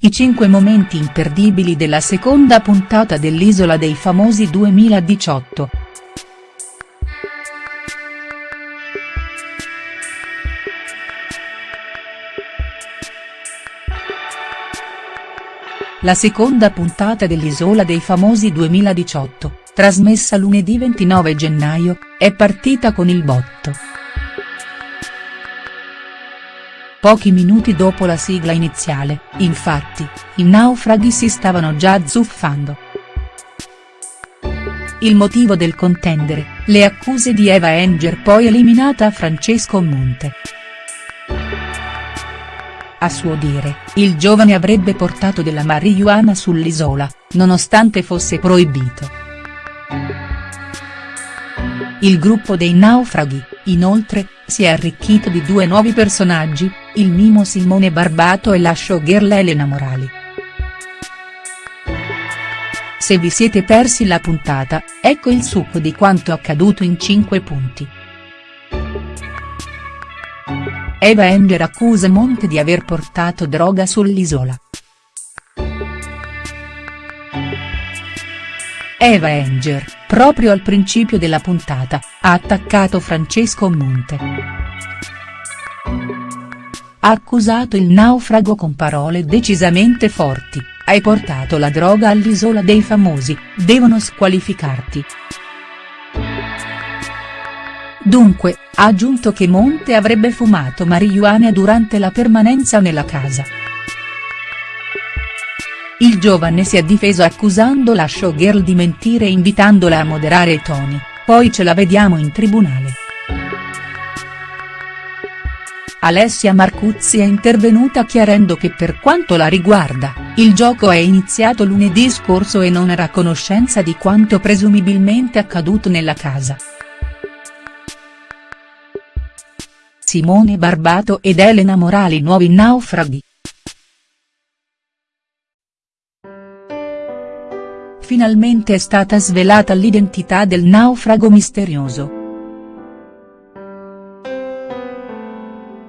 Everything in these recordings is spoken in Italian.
I cinque momenti imperdibili della seconda puntata dell'Isola dei Famosi 2018. La seconda puntata dell'Isola dei Famosi 2018, trasmessa lunedì 29 gennaio, è partita con il botto. Pochi minuti dopo la sigla iniziale, infatti, i naufraghi si stavano già azzuffando. Il motivo del contendere, le accuse di Eva Enger poi eliminata a Francesco Monte. A suo dire, il giovane avrebbe portato della marijuana sull'isola, nonostante fosse proibito. Il gruppo dei naufraghi, inoltre, si è arricchito di due nuovi personaggi, il mimo Simone Barbato e la showgirl Elena Morali. Se vi siete persi la puntata, ecco il succo di quanto accaduto in 5 punti. Eva Enger accusa Monte di aver portato droga sull'isola. Eva Enger, proprio al principio della puntata, ha attaccato Francesco Monte. Ha accusato il naufrago con parole decisamente forti, hai portato la droga all'isola dei famosi, devono squalificarti. Dunque, ha aggiunto che Monte avrebbe fumato marijuana durante la permanenza nella casa. Il giovane si è difeso accusando la showgirl di mentire e invitandola a moderare i toni, poi ce la vediamo in tribunale. Alessia Marcuzzi è intervenuta chiarendo che per quanto la riguarda, il gioco è iniziato lunedì scorso e non era a conoscenza di quanto presumibilmente accaduto nella casa. Simone Barbato ed Elena Morali nuovi naufraghi. Finalmente è stata svelata l'identità del naufrago misterioso.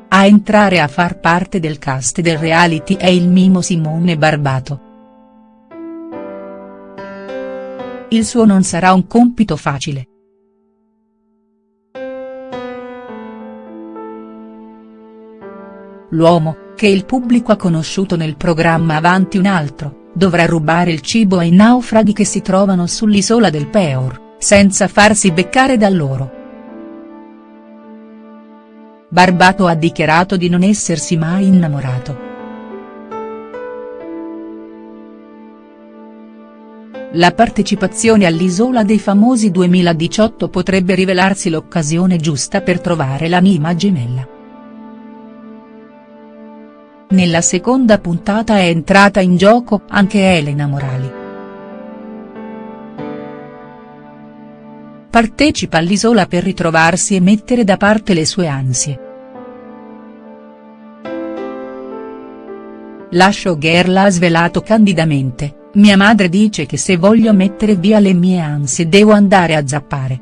A entrare a far parte del cast del reality è il mimo Simone Barbato. Il suo non sarà un compito facile. L'uomo, che il pubblico ha conosciuto nel programma Avanti un altro, dovrà rubare il cibo ai naufraghi che si trovano sull'isola del Peor, senza farsi beccare da loro. Barbato ha dichiarato di non essersi mai innamorato. La partecipazione all'Isola dei Famosi 2018 potrebbe rivelarsi l'occasione giusta per trovare l'anima gemella. Nella seconda puntata è entrata in gioco anche Elena Morali. Partecipa all'Isola per ritrovarsi e mettere da parte le sue ansie. La showgirl ha svelato candidamente, mia madre dice che se voglio mettere via le mie ansie devo andare a zappare.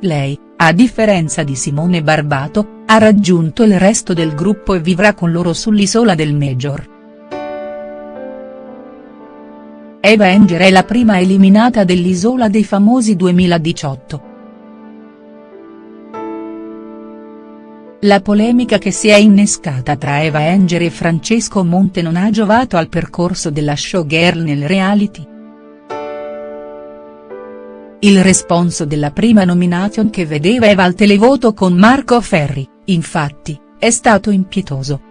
Lei, a differenza di Simone Barbato, ha raggiunto il resto del gruppo e vivrà con loro sull'isola del Major. Eva Enger è la prima eliminata dell'Isola dei Famosi 2018. La polemica che si è innescata tra Eva Enger e Francesco Monte non ha giovato al percorso della showgirl nel reality. Il responso della prima nomination che vedeva Eva al televoto con Marco Ferri, infatti, è stato impietoso.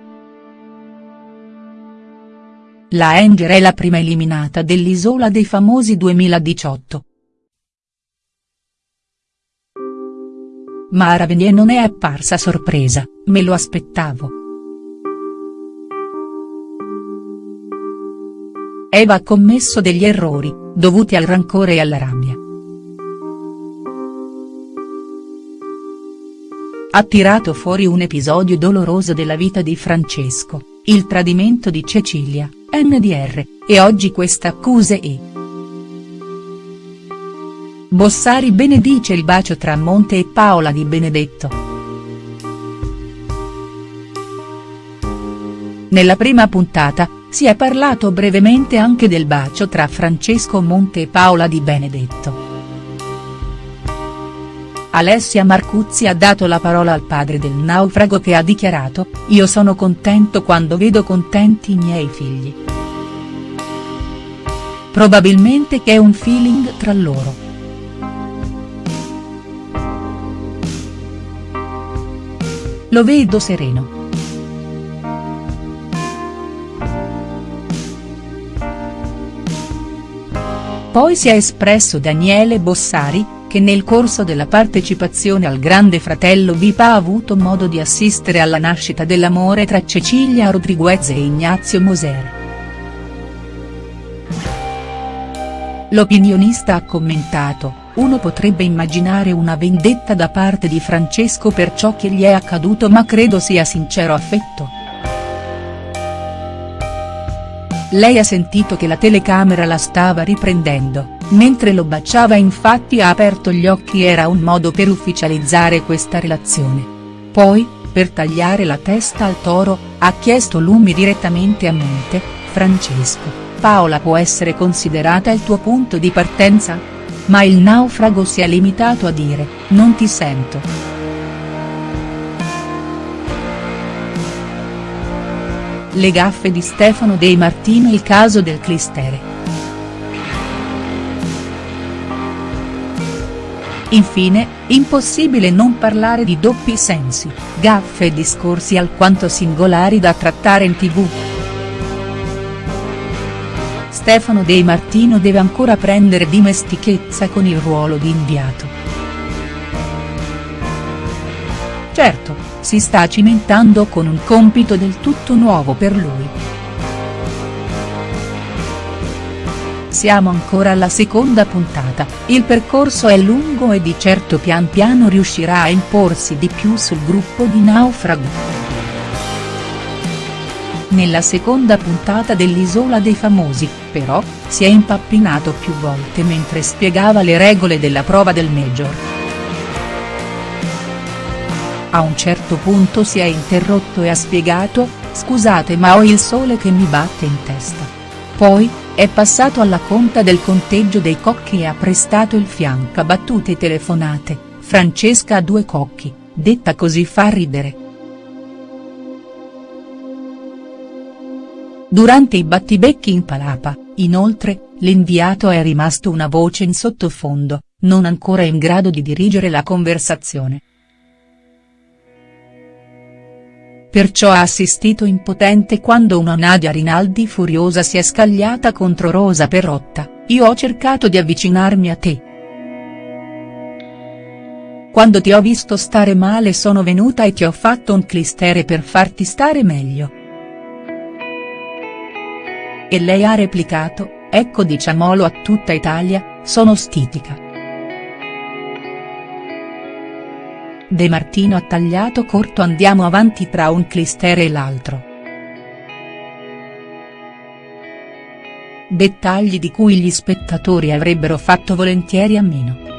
La Enger è la prima eliminata dell'Isola dei Famosi 2018. Mara Venier non è apparsa sorpresa, me lo aspettavo. Eva ha commesso degli errori, dovuti al rancore e alla rabbia. Ha tirato fuori un episodio doloroso della vita di Francesco, il tradimento di Cecilia, NDR, e oggi questa accuse e. Bossari benedice il bacio tra Monte e Paola Di Benedetto. Nella prima puntata, si è parlato brevemente anche del bacio tra Francesco Monte e Paola Di Benedetto. Alessia Marcuzzi ha dato la parola al padre del naufrago che ha dichiarato, io sono contento quando vedo contenti i miei figli. Probabilmente che è un feeling tra loro. Lo vedo sereno. Poi si è espresso Daniele Bossari, che nel corso della partecipazione al Grande Fratello VIP ha avuto modo di assistere alla nascita dell'amore tra Cecilia Rodriguez e Ignazio Moser. L'opinionista ha commentato, uno potrebbe immaginare una vendetta da parte di Francesco per ciò che gli è accaduto ma credo sia sincero affetto. Lei ha sentito che la telecamera la stava riprendendo, mentre lo baciava infatti ha aperto gli occhi era un modo per ufficializzare questa relazione. Poi, per tagliare la testa al toro, ha chiesto Lumi direttamente a Monte, Francesco, Paola può essere considerata il tuo punto di partenza? Ma il naufrago si è limitato a dire, non ti sento. Le gaffe di Stefano De Martino il caso del clistere. Infine, impossibile non parlare di doppi sensi, gaffe e discorsi alquanto singolari da trattare in tv. Stefano De Martino deve ancora prendere dimestichezza con il ruolo di inviato. Certo, si sta cimentando con un compito del tutto nuovo per lui. Siamo ancora alla seconda puntata, il percorso è lungo e di certo pian piano riuscirà a imporsi di più sul gruppo di Naufrago. Nella seconda puntata dell'Isola dei Famosi, però, si è impappinato più volte mentre spiegava le regole della prova del Major. A un certo punto si è interrotto e ha spiegato, scusate ma ho il sole che mi batte in testa. Poi, è passato alla conta del conteggio dei cocchi e ha prestato il fianco a battute telefonate, Francesca ha due cocchi, detta così fa ridere. Durante i battibecchi in palapa, inoltre, l'inviato è rimasto una voce in sottofondo, non ancora in grado di dirigere la conversazione. Perciò ha assistito impotente quando una Nadia Rinaldi furiosa si è scagliata contro Rosa Perrotta, io ho cercato di avvicinarmi a te. Quando ti ho visto stare male sono venuta e ti ho fatto un clistere per farti stare meglio. E lei ha replicato, ecco diciamolo a tutta Italia, sono stitica. De Martino ha tagliato corto andiamo avanti tra un clistere e l'altro. Dettagli di cui gli spettatori avrebbero fatto volentieri a meno.